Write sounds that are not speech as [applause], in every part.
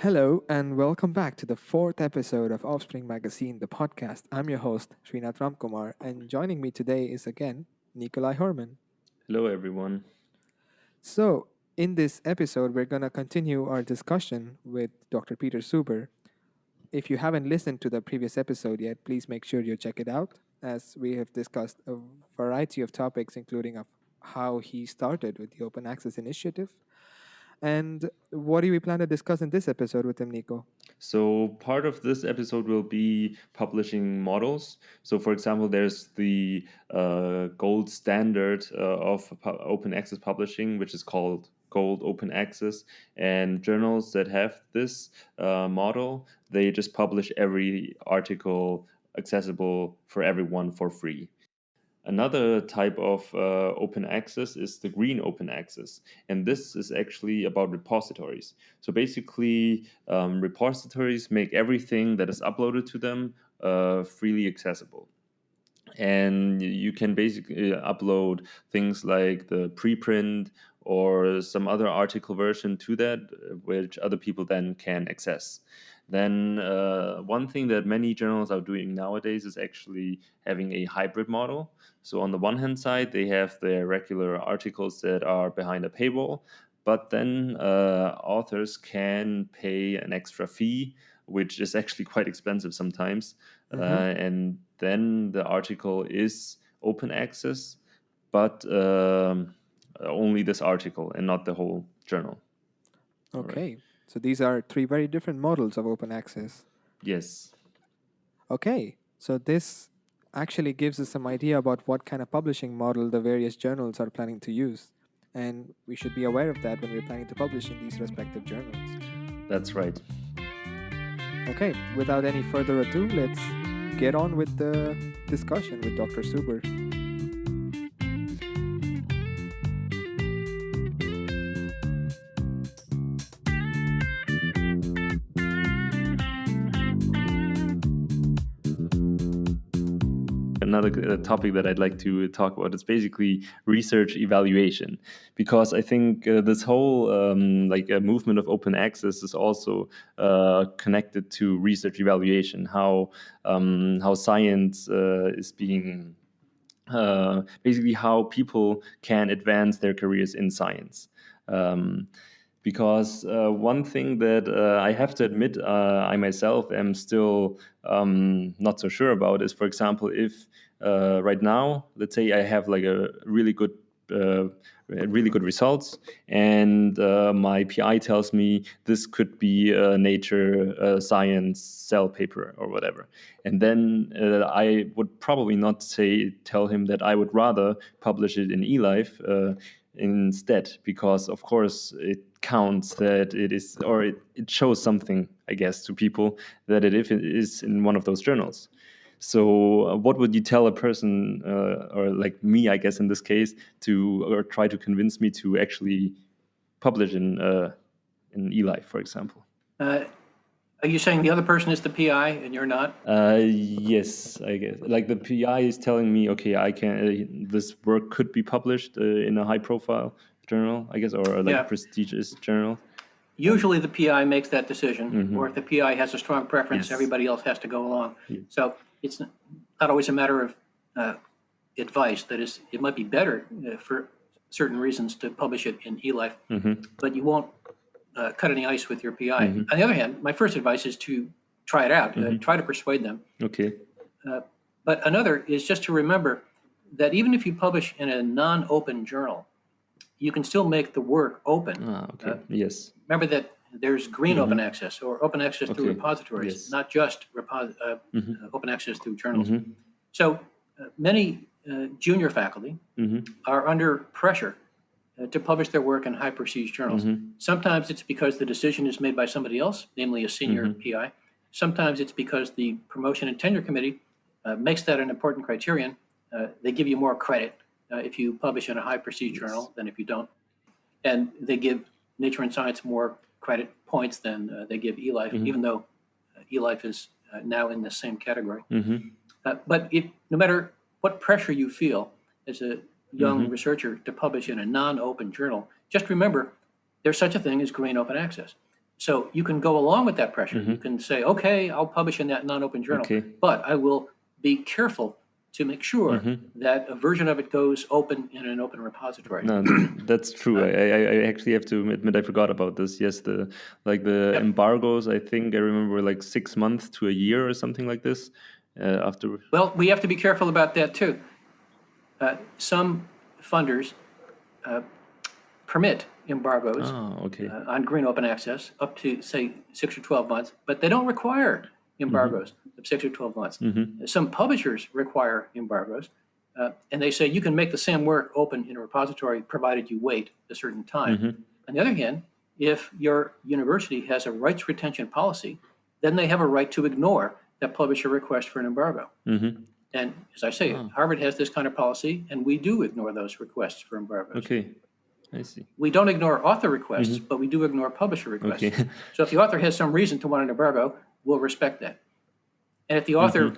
Hello, and welcome back to the fourth episode of Offspring Magazine, the podcast. I'm your host, Srinath Ramkumar, and joining me today is again Nikolai Herman. Hello, everyone. So, in this episode, we're going to continue our discussion with Dr. Peter Suber. If you haven't listened to the previous episode yet, please make sure you check it out, as we have discussed a variety of topics, including of how he started with the Open Access Initiative. And what do we plan to discuss in this episode with him, Nico? So, part of this episode will be publishing models. So, for example, there's the uh, gold standard uh, of open access publishing, which is called Gold Open Access. And journals that have this uh, model, they just publish every article accessible for everyone for free. Another type of uh, open access is the green open access. And this is actually about repositories. So basically, um, repositories make everything that is uploaded to them uh, freely accessible. And you can basically upload things like the preprint or some other article version to that, which other people then can access then uh, one thing that many journals are doing nowadays is actually having a hybrid model. So on the one hand side, they have their regular articles that are behind a paywall, but then uh, authors can pay an extra fee, which is actually [laughs] quite expensive sometimes. Mm-hmm. Uh, and then the article is open access, but um, only this article and not the whole journal. Okay. Right. So these are three very different models of open access. Yes. Okay. So this actually gives us some idea about what kind of publishing model the various journals are planning to use. And we should be aware of that when we're planning to publish in these respective journals. That's right. Okay, without any further ado, let's get on with the discussion with Dr. Suber. Another uh, topic that I'd like to talk about. It's basically research evaluation, because I think uh, this whole um, like a movement of open access is also uh, connected to research evaluation. How um, how science uh, is being uh, basically how people can advance their careers in science. Um, because uh, one thing that uh, I have to admit uh, I myself am still um, not so sure about is, for example, if uh, right now, let's say I have like a really good uh, really good results and uh, my pi tells me this could be a nature science cell paper or whatever. And then i would probably not say tell him that i would rather publish it in elife instead because of course it counts that it is or it, it shows something i guess to people that it is in one of those journals so, uh, what would you tell a person, uh, or like me, I guess in this case, to or try to convince me to actually publish in uh, in eLife, for example? Uh, are you saying the other person is the PI and you're not? Uh, yes, I guess. Like the PI is telling me, okay, I can. Uh, this work could be published in a high-profile journal, I guess, or like yeah. a prestigious journal usually the PI makes that decision, mm -hmm. or if the PI has a strong preference, yes. everybody else has to go along. Yeah. So it's not always a matter of uh, advice. That is, it might be better uh, for certain reasons to publish it in eLife, mm-hmm. but you won't uh, cut any ice with your PI. Mm-hmm. On the other hand, my first advice is to try it out. Uh, mm-hmm. try to persuade them. Okay. Uh, but another is just to remember that even if you publish in a non-open journal, you can still make the work open. Ah, okay. Uh, yes. Remember that there's green mm -hmm. open access or open access okay. to repositories, yes. not just repo uh, mm -hmm. uh, open access through journals. Mm -hmm. So uh, many uh, junior faculty mm-hmm. are under pressure uh, to publish their work in high prestige journals. Mm-hmm. Sometimes it's because the decision is made by somebody else, namely a senior mm-hmm. PI. Sometimes it's because the promotion and tenure committee uh, makes that an important criterion. they give you more credit if you publish in a high prestige yes. journal than if you don't. And they give Nature and Science more credit points than uh, they give eLife, mm -hmm. even though uh, eLife is uh, now in the same category. Mm -hmm. but if, no matter what pressure you feel as a young mm -hmm. researcher to publish in a non-open journal, just remember there's such a thing as green open access. So you can go along with that pressure. You can say, okay, I'll publish in that non-open journal, Okay. but I will be careful to make sure that a version of it goes open in an open repository. No, that's true. I, I, I actually have to admit I forgot about this. Yes, the like the Yep. embargoes. I think I remember like six months to a year or something like this. Uh, after Well, we have to be careful about that too. Uh, some funders uh, permit embargoes oh, okay. uh, on green open access up to, say, six or 12 months, but they don't require embargoes of six or 12 months. Some publishers require embargoes, uh, and they say you can make the same work open in a repository provided you wait a certain time. On the other hand, if your university has a rights retention policy, then they have a right to ignore that publisher request for an embargo. And as I say, Harvard has this kind of policy, and we do ignore those requests for embargoes. Okay, I see. We don't ignore author requests, but we do ignore publisher requests. Okay. [laughs] So if the author has some reason to want an embargo, we'll respect that. And if the author,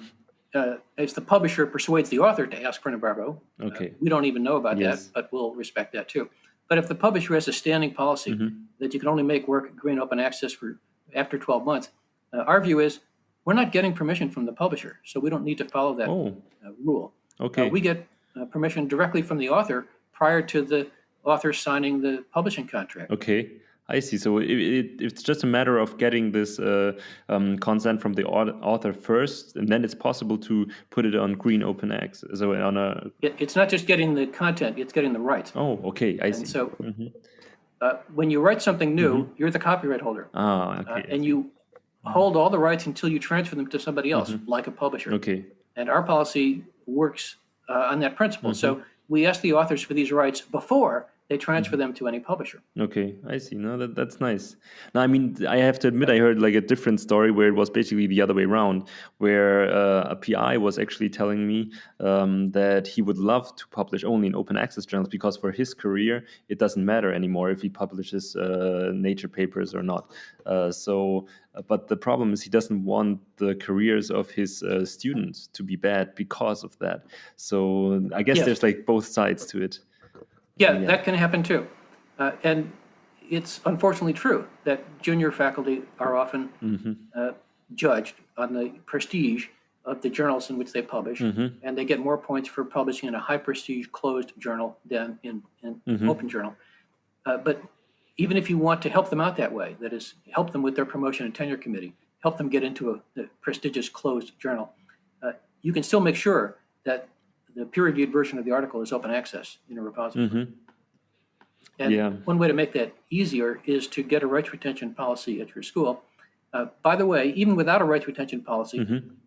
uh, if the publisher persuades the author to ask for an embargo, uh, Okay. we don't even know about Yes. that, but we'll respect that too. But if the publisher has a standing policy that you can only make work green open access for after 12 months, uh, our view is we're not getting permission from the publisher, so we don't need to follow that Oh, uh, rule. Uh, okay. we get uh, permission directly from the author prior to the author signing the publishing contract. Okay, I see. So it, it, it's just a matter of getting this uh, um, consent from the author first, and then it's possible to put it on green open access. So on a It, it's not just getting the content, it's getting the rights. oh, okay, I see. And so uh, when you write something new, you're the copyright holder. ah, Uh, okay, and you hold all the rights until you transfer them to somebody else, like a publisher. okay, And our policy works uh, on that principle. Mm-hmm. So we ask the authors for these rights before they transfer Mm-hmm. them to any publisher. okay. I see. No, that that's nice. Now, I mean, I have to admit, I heard like a different story where it was basically the other way around, where uh, a PI was actually telling me um, that he would love to publish only in open access journals because for his career, it doesn't matter anymore if he publishes uh, nature papers or not. Uh, so, uh, but the problem is he doesn't want the careers of his uh, students to be bad because of that. So I guess Yes. there's like both sides to it. Yeah, that can happen too. Uh, and it's unfortunately true that junior faculty are often uh, judged on the prestige of the journals in which they publish, and they get more points for publishing in a high prestige closed journal than in an open journal. Uh, but even if you want to help them out that way, that is, help them with their promotion and tenure committee, help them get into a, a prestigious closed journal, uh, you can still make sure that the peer-reviewed version of the article is open access in a repository. And Yeah. one way to make that easier is to get a rights retention policy at your school. Uh, by the way, even without a rights retention policy,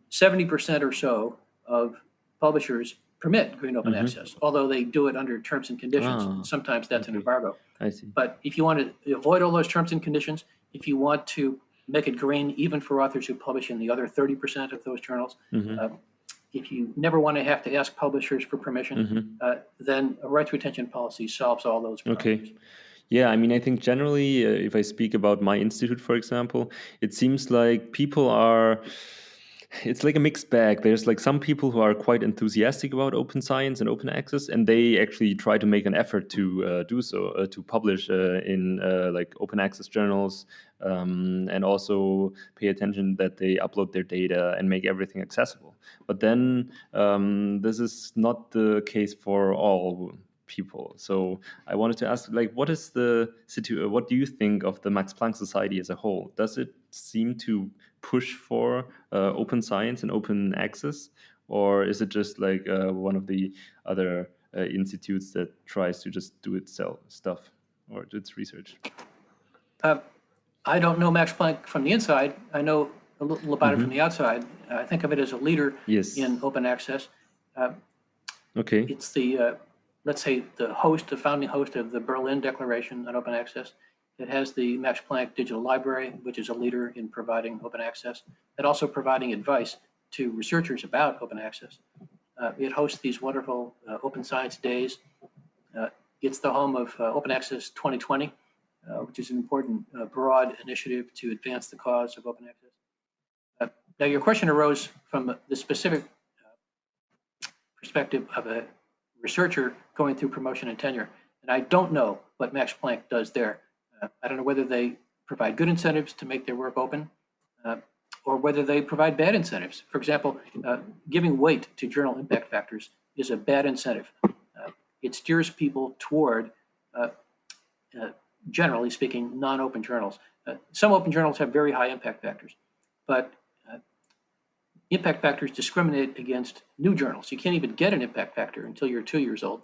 70% or so of publishers permit green open access, although they do it under terms and conditions. Ah, Sometimes that's an embargo. I see. But if you want to avoid all those terms and conditions, if you want to make it green even for authors who publish in the other 30% of those journals, Mm-hmm. uh, if you never want to have to ask publishers for permission, Mm-hmm. uh, then a rights retention policy solves all those problems. Okay. Yeah, I mean, I think generally, uh, if I speak about my institute, for example, it seems like people are. It's like a mixed bag. There's like some people who are quite enthusiastic about open science and open access, and they actually try to make an effort to uh, do so, uh, to publish uh, in uh, like open access journals, um, and also pay attention that they upload their data and make everything accessible. But then um, this is not the case for all people. So I wanted to ask, like, what is the situ- What do you think of the Max Planck Society as a whole? Does it seem to push for uh, open science and open access, or is it just like uh, one of the other uh, institutes that tries to just do itself stuff or do its research? Uh, I don't know Max Planck from the inside. I know a little about it from the outside. I think of it as a leader Mm-hmm. Yes. in open access. Uh, Okay. It's the, uh, let's say, the host, the founding host of the Berlin Declaration on Open Access. It has the Max Planck Digital Library, which is a leader in providing open access, and also providing advice to researchers about open access. Uh, It hosts these wonderful uh, open science days. Uh, It's the home of uh, Open Access 2020, uh, which is an important uh, broad initiative to advance the cause of open access. Now, your question arose from the specific perspective of a researcher going through promotion and tenure. And I don't know what Max Planck does there. Uh, I don't know whether they provide good incentives to make their work open, uh, or whether they provide bad incentives. For example, uh, giving weight to journal impact factors is a bad incentive. Uh, it steers people toward, uh, uh, generally speaking, non-open journals. Some open journals have very high impact factors, but impact factors discriminate against new journals. You can't even get an impact factor until you're two years old.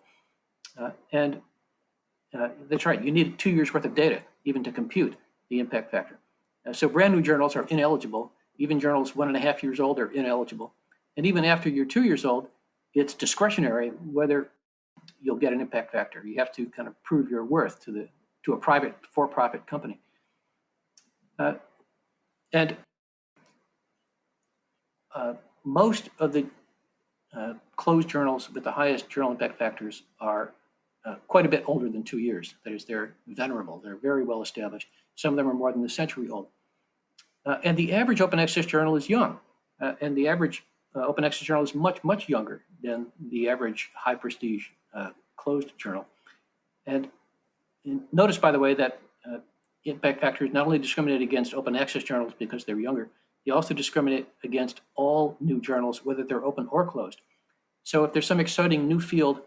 and that's right, you need two years worth of data even to compute the impact factor. Uh, so brand new journals are ineligible. Even journals one and a half years old are ineligible. And even after you're two years old, it's discretionary whether you'll get an impact factor. You have to kind of prove your worth to the to a private for-profit company. Uh, and uh, most of the uh, closed journals with the highest journal impact factors are uh, quite a bit older than two years. That is, they're venerable. They're very well established. Some of them are more than a century old. Uh, and the average open access journal is young. Uh, and the average uh, open access journal is much, much younger than the average high prestige uh, closed journal. And, and, notice, by the way, that impact factors not only discriminate against open access journals because they're younger, they also discriminate against all new journals, whether they're open or closed. So if there's some exciting new field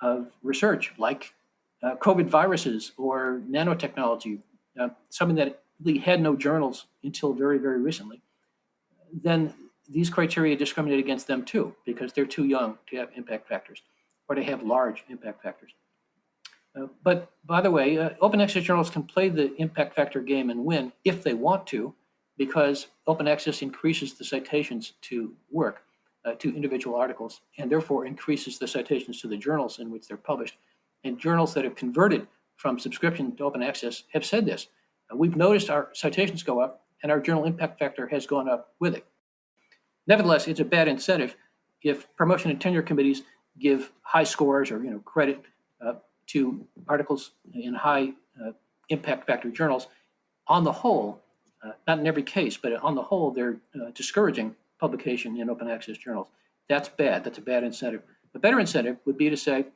of research like uh, COVID viruses or nanotechnology, uh, something that really had no journals until very, very recently, then these criteria discriminate against them too, because they're too young to have impact factors or to have large impact factors. Uh, but by the way, uh, open access journals can play the impact factor game and win if they want to, because open access increases the citations to work, uh, to individual articles, and therefore increases the citations to the journals in which they're published. And journals that have converted from subscription to open access have said this. Uh, we've noticed our citations go up and our journal impact factor has gone up with it. Nevertheless, it's a bad incentive if promotion and tenure committees give high scores or you know credit uh, to articles in high uh, impact factor journals. On the whole, uh, not in every case, but on the whole, they're uh, discouraging publication in open access journals. That's bad. That's a bad incentive. A better incentive would be to say,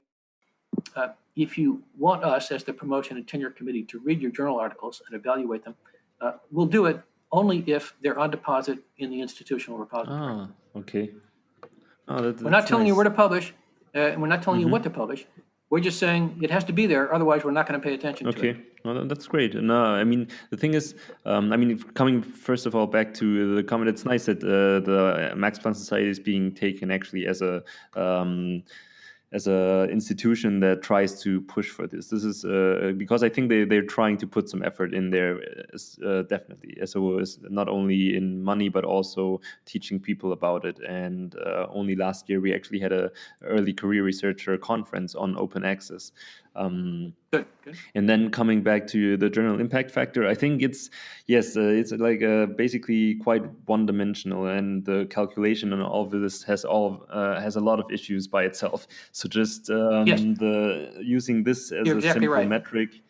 uh, if you want us as the promotion and tenure committee to read your journal articles and evaluate them, uh, we'll do it only if they're on deposit in the institutional repository. Ah, okay. Oh, that, we're not telling nice. you where to publish, uh, and we're not telling mm -hmm. you what to publish. We're just saying it has to be there, otherwise we're not going to pay attention okay. to it. Okay, well, that's great. And uh, I mean, the thing is, um, I mean, coming first of all back to the comment, it's nice that uh, the Max Planck Society is being taken actually as a um, as an institution that tries to push for this. This is uh, because I think they, they're trying to put some effort in there, uh, definitely. So it's not only in money, but also teaching people about it. And uh, only last year, we actually had a early career researcher conference on open access. Um, good, good. And then coming back to the journal impact factor, I think it's yes, uh, it's like uh, basically quite one-dimensional, and the calculation and all of this has all uh, has a lot of issues by itself. So just um, yes. the using this as You're a exactly simple right. metric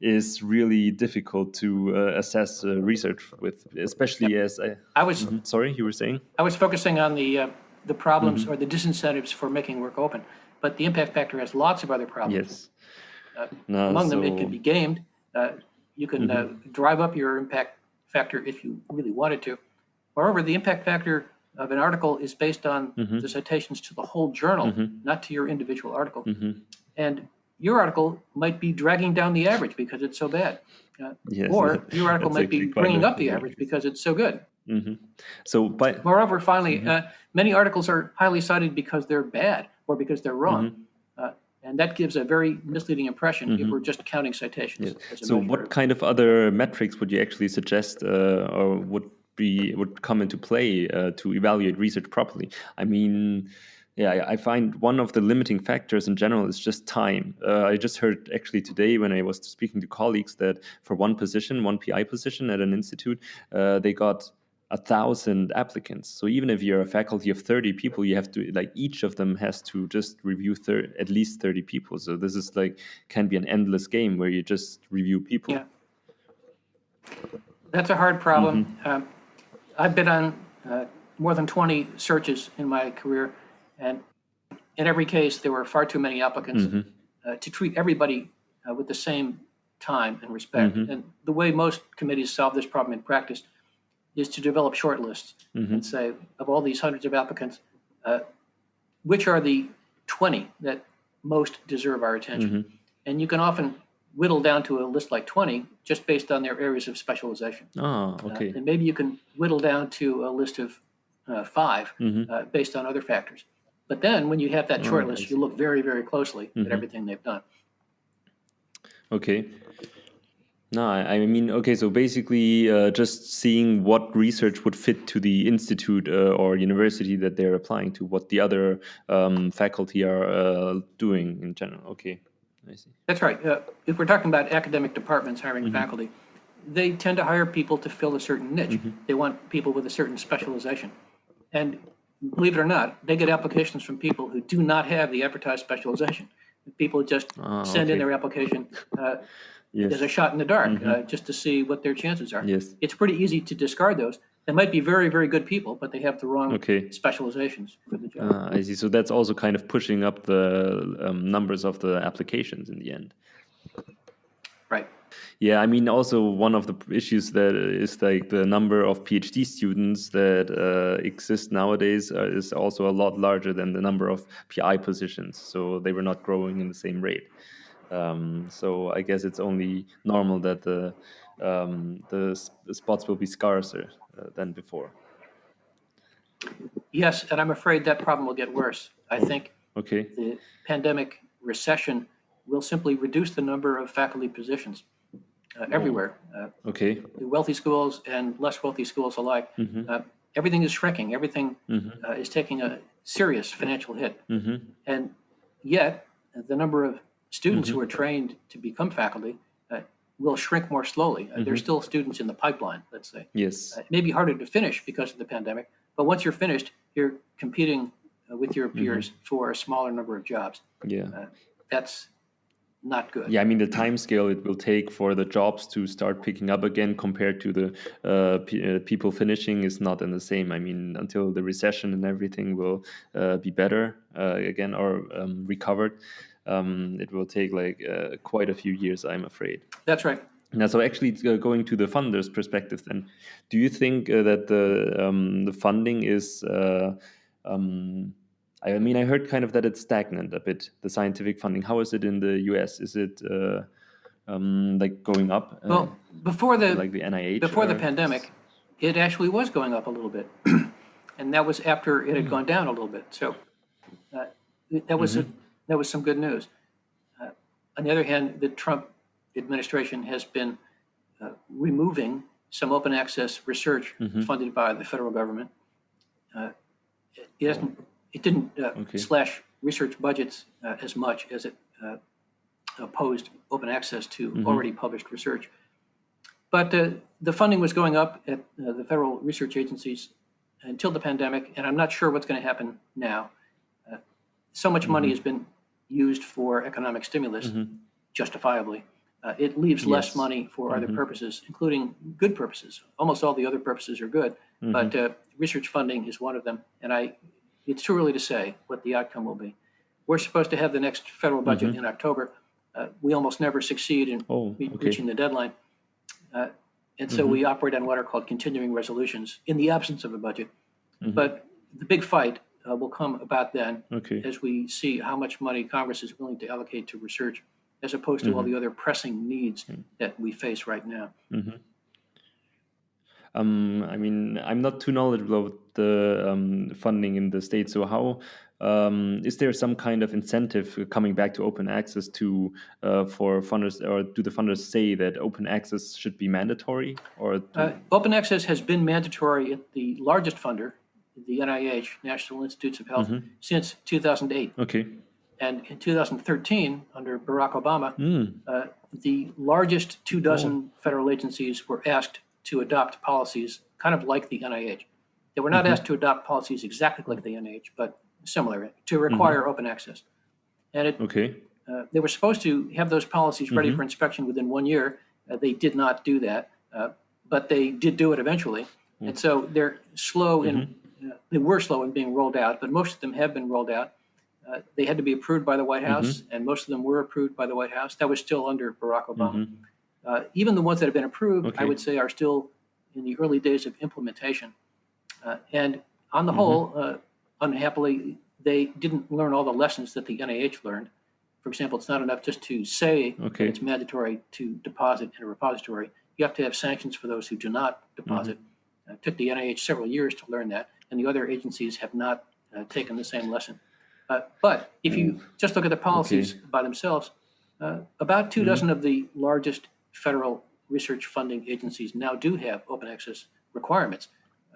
is really difficult to uh, assess uh, research with, especially yep. as I. I was mm -hmm. sorry, you were saying. I was focusing on the uh, the problems mm -hmm. or the disincentives for making work open but the impact factor has lots of other problems. Yes. Uh, no, among so... them, it can be gamed. Uh, you can mm -hmm. drive up your impact factor if you really wanted to. Moreover, the impact factor of an article is based on mm -hmm. the citations to the whole journal, mm -hmm. not to your individual article. Mm-hmm. And your article might be dragging down the average because it's so bad. Uh, yes, or [laughs] your article might be bringing up the average because it's so good. Mm-hmm. So, but moreover, finally, uh, many articles are highly cited because they're bad or because they're wrong. Mm -hmm. uh, and that gives a very misleading impression mm -hmm. if mm-hmm. we're just counting citations. Yes. So what kind of other metrics would you actually suggest uh, or would be would come into play uh, to evaluate research properly? I mean, yeah, I find one of the limiting factors in general is just time. Uh, I just heard actually today when I was speaking to colleagues that for one position, one PI position at an institute, uh, they got a thousand applicants. So even if you're a faculty of 30 people, you have to like each of them has to just review at least 30 people. So this is like can be an endless game where you just review people. Yeah, that's a hard problem. Mm -hmm. um, I've been on uh, more than 20 searches in my career, and in every case there were far too many applicants mm -hmm. uh, to treat everybody uh, with the same time and respect. Mhm. And the way most committees solve this problem in practice is to develop short lists Mhm. and say, of all these hundreds of applicants, uh, which are the 20 that most deserve our attention? Mhm. And you can often whittle down to a list like 20 just based on their areas of specialization. Ah, Uh, okay. and maybe you can whittle down to a list of uh, five Mhm. uh, based on other factors. But then when you have that short Oh, list, you look very, very closely at everything they've done. Okay. No, I I mean, okay, so basically uh, just seeing what research would fit to the institute uh, or university that they're applying to, what the other um, faculty are uh, doing in general. Okay, I see. That's right. Uh, if we're talking about academic departments hiring Mm-hmm. faculty, they tend to hire people to fill a certain niche. Mm-hmm. They want people with a certain specialization. And believe it or not, they get applications from people who do not have the advertised specialization. People just Ah, send in their application uh, Yes. as a shot in the dark, Mm-hmm. uh, just to see what their chances are. Yes. It's pretty easy to discard those. They might be very, very good people, but they have the wrong Okay. specializations for the job. Ah, I see. So that's also kind of pushing up the um, numbers of the applications in the end. right. Yeah, I mean, also one of the issues that is like the number of PhD students that uh, exist nowadays uh, is also a lot larger than the number of PI positions. So they were not growing in the same rate. Um, so I guess it's only normal that the um, the, the spots will be scarcer uh, than before. Yes, and I'm afraid that problem will get worse. I think Okay. the pandemic recession will simply reduce the number of faculty positions uh, everywhere, uh, Okay. the wealthy schools and less wealthy schools alike. Mhm. Uh, everything is shrinking. Everything Mhm. uh, is taking a serious financial hit. Mhm. And yet, the number of students Mm-hmm. who are trained to become faculty uh, will shrink more slowly. Uh, Mm-hmm. There's still students in the pipeline, let's say. Yes. Uh, It may be harder to finish because of the pandemic, but once you're finished, you're competing uh, with your peers for a smaller number of jobs. Yeah. That's not good. Yeah, I mean the time scale it will take for the jobs to start picking up again compared to the uh, uh, people finishing is not in the same. I mean until the recession and everything will uh, be better uh, again or um, recovered, um, it will take like uh, quite a few years, I'm afraid. That's right. Now, so actually uh, going to the funders' perspective, then, do you think uh, that the um, the funding is? Uh, um, I mean, I heard kind of that it's stagnant a bit. The scientific funding. How is it in the U.S.? Is it uh, um, like going up? uh, Well, before the like the NIH. before the pandemic, it actually was going up a little bit, [clears throat] and that was after it Hmm. had gone down a little bit. So uh, that was a, Mm-hmm. That was some good news. Uh, on the other hand, the Trump administration has been uh, removing some open access research Mm-hmm. funded by the federal government. Uh, it, hasn't it didn't uh, Okay. slash research budgets uh, as much as it uh, opposed open access to Mm-hmm. already published research. But uh, the funding was going up at uh, the federal research agencies until the pandemic, and I'm not sure what's going to happen now. Uh, so much money Mm-hmm. has been used for economic stimulus, justifiably. Uh, it leaves less Yes. Mm-hmm. money for other purposes, including good purposes. Almost all the other purposes are good, Mm-hmm. but uh, research funding is one of them. And I, it's too early to say what the outcome will be. We're supposed to have the next federal budget in October. Uh, we almost never succeed in Mm-hmm. Oh, re- okay. reaching the deadline. Uh, And so we operate on what are called continuing resolutions in the absence of a budget. But the big fight uh, will come about then Okay. as we see how much money Congress is willing to allocate to research as opposed to all the other pressing needs that we face right now. Um, I mean, I'm not too knowledgeable about the um, funding in the state. So, how um, is there some kind of incentive coming back to open access to uh, for funders, or do the funders say that open access should be mandatory, or Uh, open access has been mandatory at the largest funder, the NIH, National Institutes of Health, since 2008. okay? And in 2013, under Barack Obama, Mm, uh, the largest two dozen federal agencies were asked to adopt policies kind of like the NIH. They were not asked to adopt policies exactly like the NIH, but similar to require open access. And it, okay. uh, they were supposed to have those policies ready for inspection within one year. Uh, they did not do that, uh, but they did do it eventually. And so they're slow in, uh, they were slow in being rolled out, but most of them have been rolled out. Uh, they had to be approved by the White House, and most of them were approved by the White House. That was still under Barack Obama. Uh, even the ones that have been approved, I would say, are still in the early days of implementation. Uh, and on the Mhm. whole, uh, unhappily, they didn't learn all the lessons that the NIH learned. For example, it's not enough just to say Okay. it's mandatory to deposit in a repository. You have to have sanctions for those who do not deposit. Mm-hmm. Uh, It took the NIH several years to learn that, and the other agencies have not uh, taken the same lesson. Uh, But if you just look at the policies by themselves, uh, about two Mhm. dozen of the largest federal research funding agencies now do have open access requirements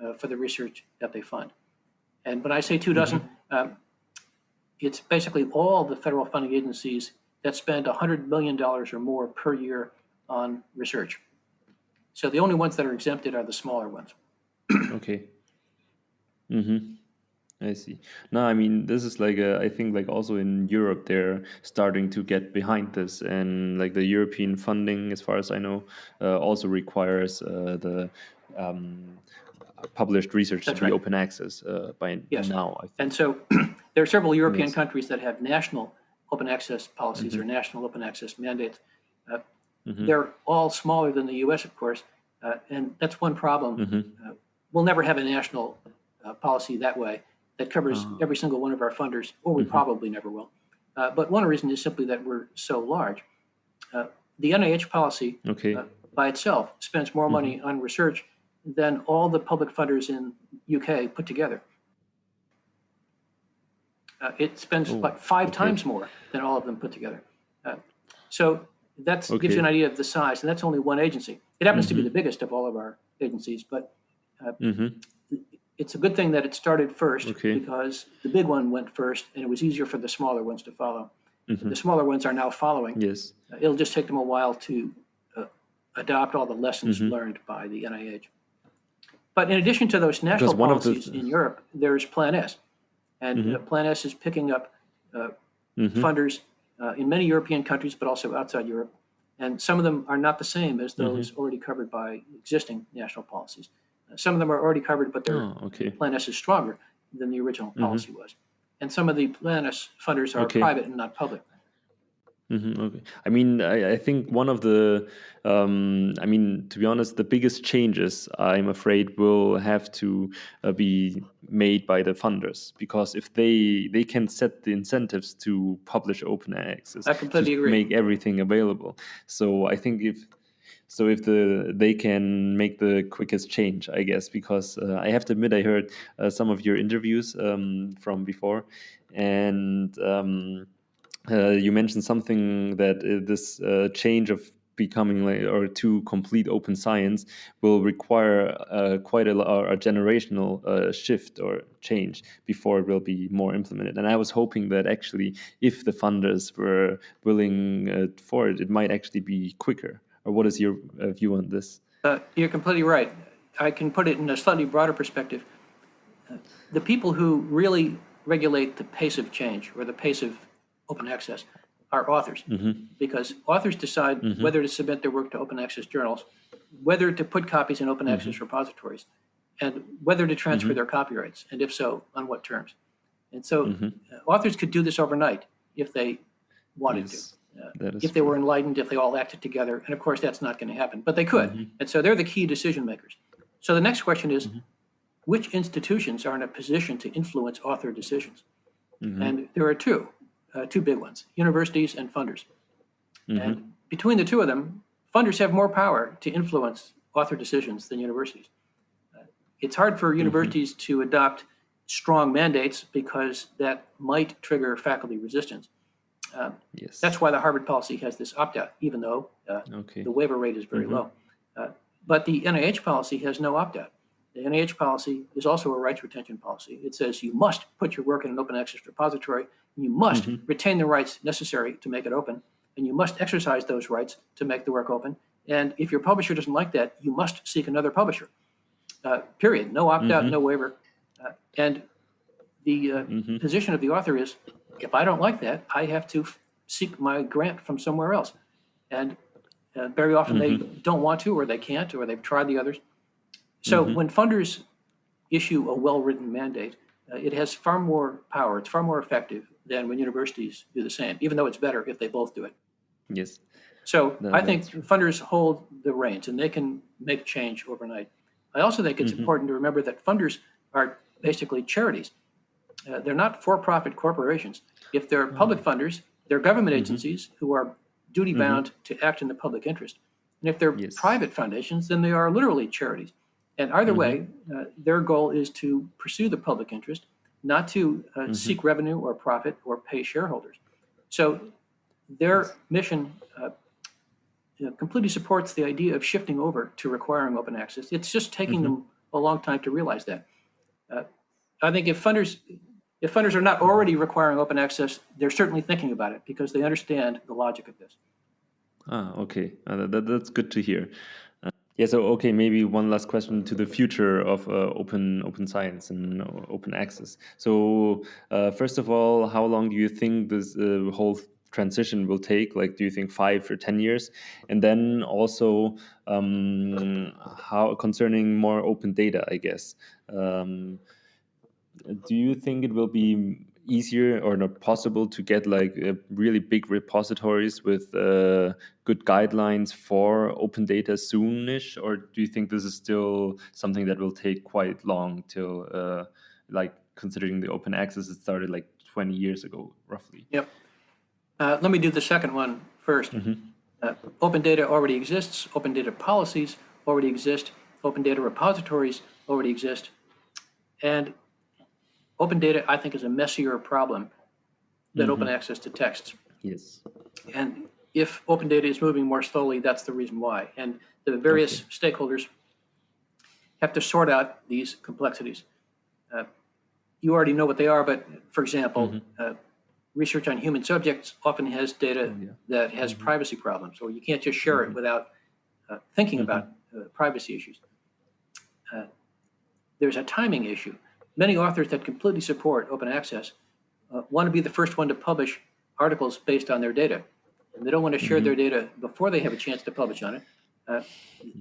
uh, for the research that they fund. And when I say two dozen, um, it's basically all the federal funding agencies that spend $100 million or more per year on research. So the only ones that are exempted are the smaller ones. Okay. Mm-hmm. I see. No, I mean this is like a, I think like also in Europe they're starting to get behind this, and like the European funding, as far as I know, uh, also requires uh, the um, published research That's to be right. open access uh, by Yes. now. I think. And so [clears throat] there are several European countries that have national open access policies or national open access mandates. Uh, Mhm. They're all smaller than the US, of course, uh, and that's one problem. Mhm. Uh, We'll never have a national uh, policy that way that covers Ah. every single one of our funders, or we Mhm. probably never will. Uh, But one reason is simply that we're so large. Uh, The NIH policy Okay. uh, by itself spends more money Mm-hmm. on research than all the public funders in UK put together. Uh, it spends Oh, like five okay. times more than all of them put together. Uh, so that gives you an idea of the size, and that's only one agency. It happens to be Mhm. the biggest of all of our agencies, but Mm-hmm. It's a good thing that it started first Okay. because the big one went first, and it was easier for the smaller ones to follow. Mm-hmm. The smaller ones are now following. Yes. Uh, It'll just take them a while to uh, adopt all the lessons Mhm. learned by the NIH. But in addition to those national one of the- policies in Europe, there's Plan S. And Mhm. uh, Plan S is picking up Mm-hmm. funders uh, in many European countries, but also outside Europe. And some of them are not the same as those Mm-hmm. already covered by existing national policies. Some of them are already covered, but their Oh, okay. Plan S is stronger than the original Mhm. policy was. And some of the Plan S funders are Okay. private and not public. hmm okay. I mean, I, I think one of the, um, I mean, to be honest, the biggest changes I'm afraid will have to uh, be made by the funders because if they they can set the incentives to publish open access, I completely to agree. make everything available. So I think if so if the they can make the quickest change, I guess, because uh, I have to admit I heard uh, some of your interviews um, from before, and. Um, uh, you mentioned something that uh, this uh, change of becoming like or to complete open science will require uh, quite a, a generational shift or change before it will be more implemented. And I was hoping that actually, if the funders were willing for it, it might actually be quicker. Or what is your uh, view on this? Uh, You're completely right. I can put it in a slightly broader perspective. Uh, The people who really regulate the pace of change or the pace of open access are authors. Because authors decide whether to submit their work to open access journals, whether to put copies in open access repositories, and whether to transfer their copyrights, and if so, on what terms. And so uh, authors could do this overnight if they wanted to Yes, Uh, that is if they were enlightened, if they all acted together. And of course, that's not going to happen, but they could. And so they're the key decision makers. So the next question is which institutions are in a position to influence author decisions? Mhm. And there are two, uh, two big ones universities and funders. Mhm. And between the two of them, funders have more power to influence author decisions than universities. Uh, it's hard for universities to adopt strong mandates because that might trigger faculty resistance. Um, yes. that's why the Harvard policy has this opt out, even though uh, okay. the waiver rate is very Mhm. low. Uh, but the NIH policy has no opt out. The NIH policy is also a rights retention policy. It says you must put your work in an open access repository, and you must Mhm. retain the rights necessary to make it open, and you must exercise those rights to make the work open. And if your publisher doesn't like that, you must seek another publisher. Uh, period. No opt out, Mhm. no waiver. Uh, and the uh, Mhm. position of the author is if I don't like that, I have to seek my grant from somewhere else. And uh, very often they don't want to, or they can't, or they've tried the others. So when funders issue a well written mandate, uh, it has far more power, it's far more effective than when universities do the same, even though it's better if they both do it. Yes. So I think true. funders hold the reins and they can make change overnight. I also think it's Mhm. important to remember that funders are basically charities. Uh, they're not for-profit corporations. If they're public funders, they're government Mhm. agencies who are duty-bound to act in the public interest. And if they're Yes. private foundations, then they are literally charities. And either Mhm. way, uh, their goal is to pursue the public interest, not to uh, Mhm. seek revenue or profit or pay shareholders. So their Yes. mission uh, you know, completely supports the idea of shifting over to requiring open access. It's just taking Mhm. them a long time to realize that. Uh, I think if funders if funders are not already requiring open access, they're certainly thinking about it because they understand the logic of this. Ah, okay. Uh, that, that- that's good to hear. Uh, yeah. So, okay, maybe one last question to the future of uh, open open science and uh, open access. So, uh, first of all, how long do you think this uh, whole transition will take? Like, do you think five or ten years? And then also, um, how concerning more open data, I guess. Um, do you think it will be easier or not possible to get like uh, really big repositories with uh, good guidelines for open data soonish or do you think this is still something that will take quite long till uh, like considering the open access it started like 20 years ago roughly Yep. Uh, let me do the second one first. Mhm. Uh, open data already exists. Open data policies already exist. Open data repositories already exist. And open data, I think, is a messier problem than open access to texts. yes And if open data is moving more slowly, that's the reason why. And the various stakeholders have to sort out these complexities. Uh, you already know what they are, but for example, uh, research on human subjects often has data yeah. that has privacy problems, or you can't just share it without uh, thinking about uh, privacy issues. Uh, there's a timing issue. Many authors that completely support open access uh, want to be the first one to publish articles based on their data. And they don't want to share their data before they have a chance to publish on it. Uh,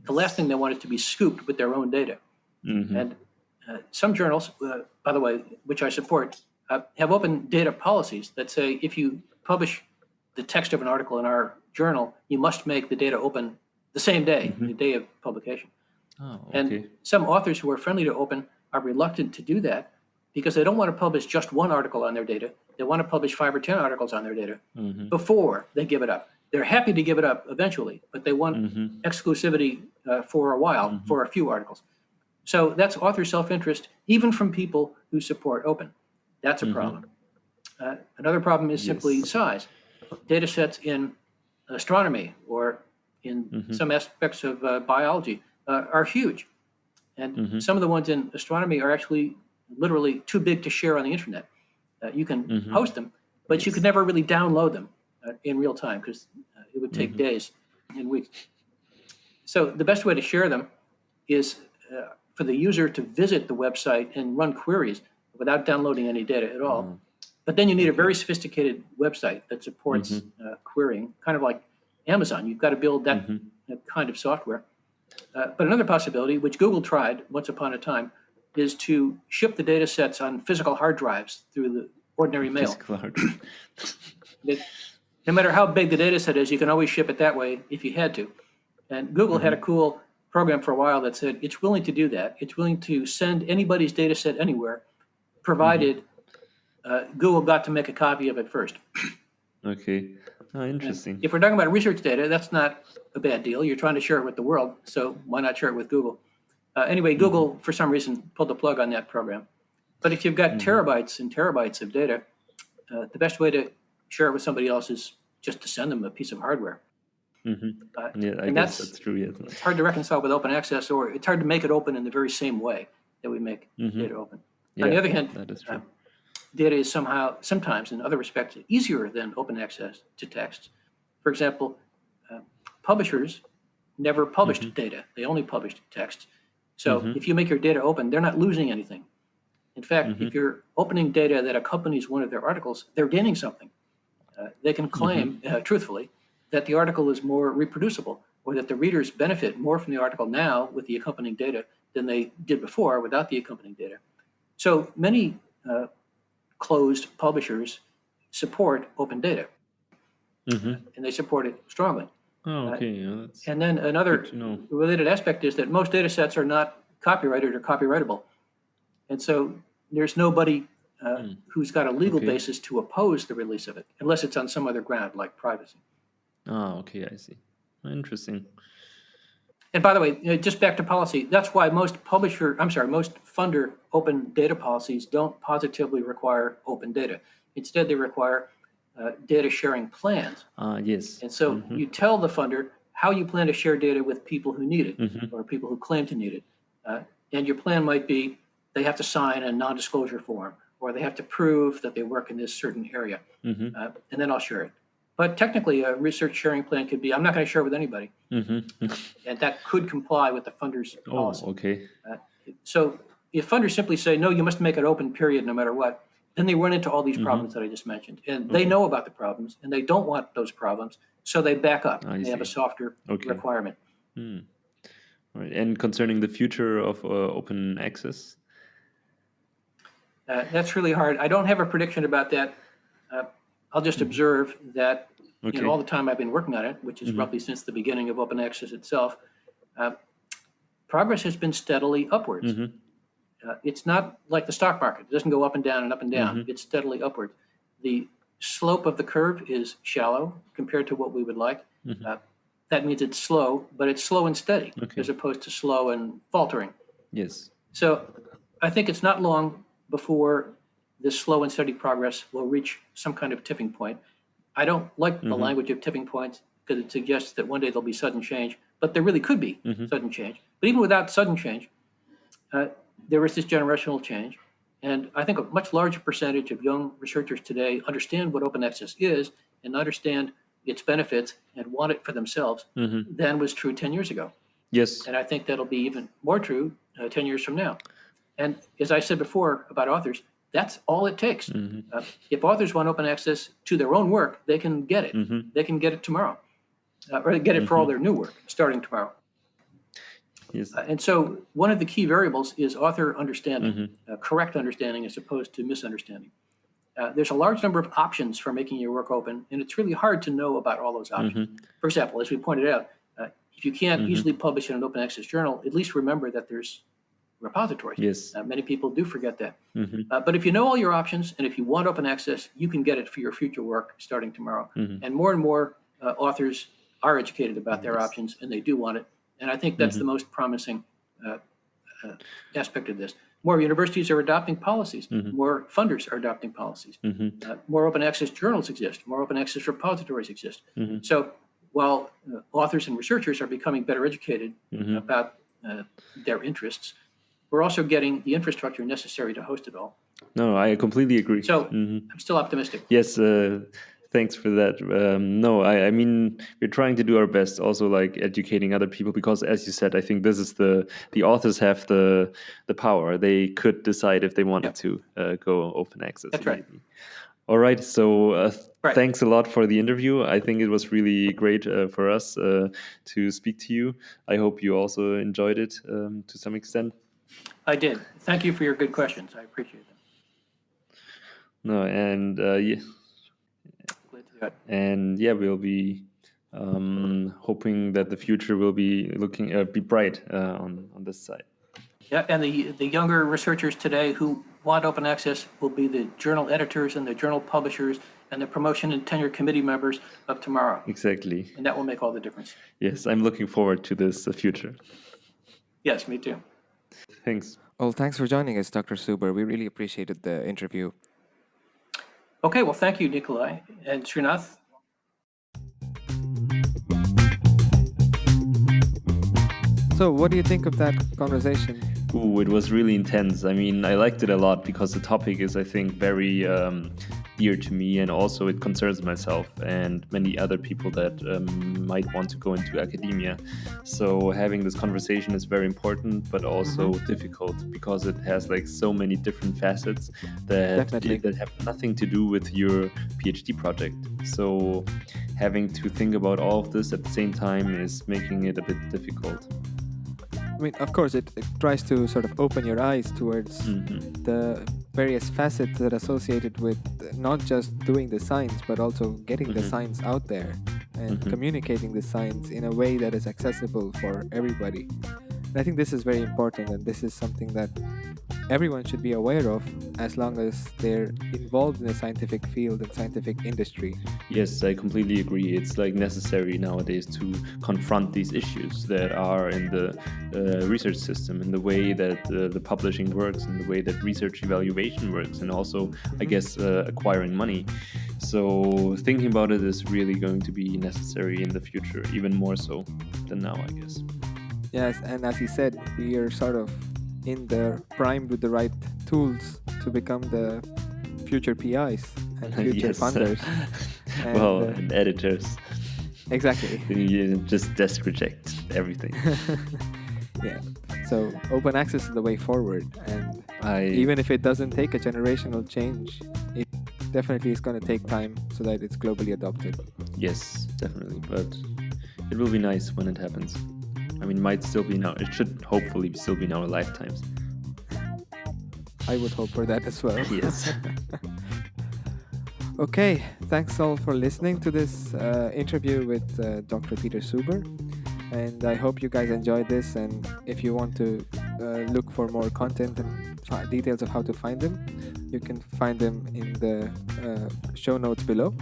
the last thing they want is to be scooped with their own data. Mhm. And uh, some journals, uh, by the way, which I support, uh, have open data policies that say if you publish the text of an article in our journal, you must make the data open the same day, the day of publication. oh, And some authors who are friendly to open are reluctant to do that because they don't want to publish just one article on their data. They want to publish five or 10 articles on their data Mhm. before they give it up. They're happy to give it up eventually, but they want Mhm. exclusivity uh, for a while for a few articles. So that's author self-interest, even from people who support open. That's a problem. Uh, another problem is simply Yes. size. Data sets in astronomy or in some aspects of uh, biology uh, are huge. And some of the ones in astronomy are actually literally too big to share on the internet. Uh, you can Mhm. post them, but you could never really download them uh, in real time because uh, it would take days and weeks. So the best way to share them is uh, for the user to visit the website and run queries without downloading any data at all. Oh. But then you need a very sophisticated website that supports uh, querying, kind of like Amazon. You've got to build that uh, kind of software. Uh, but another possibility, which Google tried once upon a time, is to ship the data sets on physical hard drives through the ordinary mail. Physical hard- It- no matter how big the data set is, you can always ship it that way if you had to. And Google had a cool program for a while that said it's willing to do that. It's willing to send anybody's data set anywhere, provided uh, Google got to make a copy of it first. okay oh, interesting If we're talking about research data, that's not a bad deal. You're trying to share it with the world, so why not share it with Google? Uh, anyway, Google, for some reason, pulled the plug on that program. But if you've got terabytes and terabytes of data, uh, the best way to share it with somebody else is just to send them a piece of hardware. Mhm. Uh, yeah i and guess that's- that's true yes It's hard to reconcile with open access, or it's hard to make it open in the very same way that we make Mhm. data open. yeah, On the other hand, that is true uh, data is somehow, sometimes in other respects, easier than open access to text. For example, publishers never published data, they only published text. So if you make your data open, they're not losing anything. In fact, if you're opening data that accompanies one of their articles, they're gaining something. Uh, they can claim, uh, truthfully, that the article is more reproducible or that the readers benefit more from the article now with the accompanying data than they did before without the accompanying data. So many uh, closed publishers support open data Mhm. and they support it strongly. Oh, okay. Uh, and then another related aspect is that most data sets are not copyrighted or copyrightable. And so there's nobody uh, mm. who's got a legal okay. basis to oppose the release of it, unless it's on some other ground like privacy. Oh, okay, I see. Interesting. And by the way, just back to policy, that's why most publisher, I'm sorry, most funder open data policies don't positively require open data. Instead, they require uh, data sharing plans. Uh, yes. And so mm-hmm. you tell the funder how you plan to share data with people who need it mm-hmm. or people who claim to need it. Uh, and your plan might be they have to sign a non disclosure form or they have to prove that they work in this certain area. Mm-hmm. Uh, and then I'll share it. But technically, a research sharing plan could be I'm not going to share with anybody. Mm-hmm. [laughs] and that could comply with the funder's oh, policy. okay. Uh, so if funders simply say, no, you must make it open, period, no matter what, then they run into all these mm-hmm. problems that I just mentioned. And they know about the problems and they don't want those problems. So they back up. I they see. have a softer okay. requirement. Hmm. Right. And concerning the future of uh, open access? Uh, that's really hard. I don't have a prediction about that. Uh, I'll just mm-hmm. observe that okay. you know, all the time I've been working on it, which is mm-hmm. roughly since the beginning of open access itself, uh, progress has been steadily upwards. Mm-hmm. Uh, it's not like the stock market. It doesn't go up and down and up and down. Mm-hmm. It's steadily upward. The slope of the curve is shallow compared to what we would like. Mm-hmm. Uh, that means it's slow, but it's slow and steady okay. as opposed to slow and faltering. Yes. So I think it's not long before this slow and steady progress will reach some kind of tipping point. I don't like mm-hmm. the language of tipping points because it suggests that one day there'll be sudden change, but there really could be mm-hmm. sudden change. But even without sudden change, uh, there is this generational change. And I think a much larger percentage of young researchers today understand what open access is and understand its benefits and want it for themselves mm-hmm. than was true 10 years ago. Yes. And I think that'll be even more true uh, 10 years from now. And as I said before about authors, that's all it takes. Mm-hmm. Uh, if authors want open access to their own work, they can get it. Mm-hmm. They can get it tomorrow, uh, or get it for all mm-hmm. their new work starting tomorrow. Yes. Uh, and so one of the key variables is author understanding, mm-hmm. uh, correct understanding as opposed to misunderstanding. Uh, there's a large number of options for making your work open, and it's really hard to know about all those options. Mm-hmm. For example, as we pointed out, uh, if you can't mm-hmm. easily publish in an open access journal, at least remember that there's repositories. Yes. Uh, many people do forget that. Mm-hmm. Uh, but if you know all your options, and if you want open access, you can get it for your future work starting tomorrow. Mm-hmm. And more and more authors are educated about their yes. options, and they do want it and I think that's mm-hmm. the most promising uh, uh, aspect of this. More universities are adopting policies. Mm-hmm. More funders are adopting policies. Mm-hmm. Uh, more open access journals exist. More open access repositories exist. Mm-hmm. So while uh, authors and researchers are becoming better educated mm-hmm. about uh, their interests, we're also getting the infrastructure necessary to host it all. No, I completely agree. So mm-hmm. I'm still optimistic. Yes, uh, thanks for that. Um, no, I, I, mean we're trying to do our best, also like educating other people because, as you said, I think this is the the authors have the the power. They could decide if they wanted to uh, go open access. That's right. All right. So uh, right. thanks a lot for the interview. I think it was really great uh, for us uh, to speak to you. I hope you also enjoyed it um, to some extent. I did. Thank you for your good questions. I appreciate them. No, and uh, yeah and yeah, we'll be um, hoping that the future will be looking uh, be bright uh, on on this side. Yeah, and the the younger researchers today who want open access will be the journal editors and the journal publishers and the promotion and tenure committee members of tomorrow. Exactly. And that will make all the difference. Yes, I'm looking forward to this uh, future. Yes, me too. Thanks. Well, thanks for joining us, Dr. Suber. We really appreciated the interview. Okay, well, thank you, Nikolai and Srinath. So, what do you think of that conversation? Ooh, it was really intense. I mean, I liked it a lot because the topic is, I think, very um, dear to me, and also it concerns myself and many other people that um, might want to go into academia. So having this conversation is very important, but also mm-hmm. difficult because it has like so many different facets that that have nothing to do with your PhD project. So having to think about all of this at the same time is making it a bit difficult. I mean, of course, it, it tries to sort of open your eyes towards mm-hmm. the various facets that are associated with not just doing the science, but also getting mm-hmm. the science out there. and mm-hmm. communicating the science in a way that is accessible for everybody. And I think this is very important, and this is something that everyone should be aware of as long as they're involved in the scientific field and scientific industry. Yes, I completely agree. It's like necessary nowadays to confront these issues that are in the uh, research system, in the way that uh, the publishing works, in the way that research evaluation works, and also, mm-hmm. I guess, uh, acquiring money. So thinking about it is really going to be necessary in the future, even more so than now, I guess. Yes, and as you said, we are sort of in the primed with the right tools to become the future PIs and [laughs] future yes. funders. [laughs] and, well, uh, and editors. Exactly. [laughs] you just desk reject everything. yeah. So open access is the way forward, and I, even if it doesn't take a generational change, it definitely is going to take time so that it's globally adopted. Yes, definitely. But it will be nice when it happens. I mean, might still be now. It should hopefully still be in our lifetimes. I would hope for that as well. Yes. [laughs] okay, thanks all for listening to this uh, interview with uh, Dr. Peter Suber. And I hope you guys enjoyed this. And if you want to uh, look for more content and details of how to find them, you can find them in the uh, show notes below.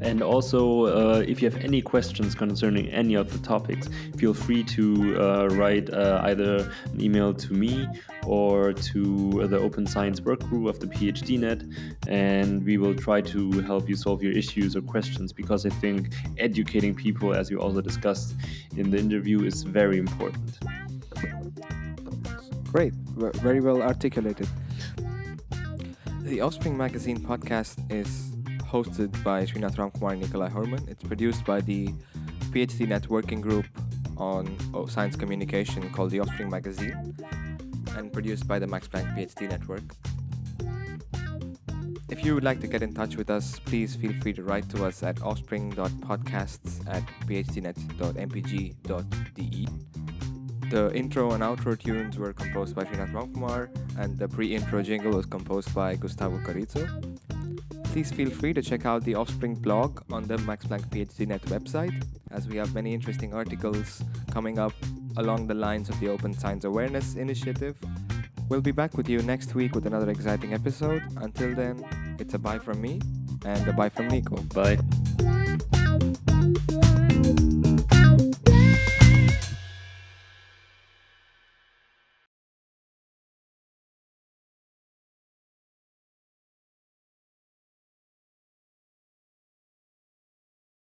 And also, uh, if you have any questions concerning any of the topics, feel free to uh, write uh, either an email to me or to the Open Science Work Group of the PhDNet, and we will try to help you solve your issues or questions because I think educating people, as you also discussed in the interview, is very important. Great, very well articulated. The Offspring Magazine podcast is hosted by Srinath Ramkumar and Nikolai Horman. It's produced by the PhD networking group on oh, science communication called the Offspring Magazine and produced by the Max Planck PhD Network. If you would like to get in touch with us, please feel free to write to us at offspring.podcasts at phdnet.mpg.de. The intro and outro tunes were composed by Srinath Ramkumar, and the pre-intro jingle was composed by Gustavo Carrizo please feel free to check out the Offspring blog on the Max Planck PhDNet website, as we have many interesting articles coming up along the lines of the Open Science Awareness Initiative. We'll be back with you next week with another exciting episode. Until then, it's a bye from me and a bye from Nico. Bye.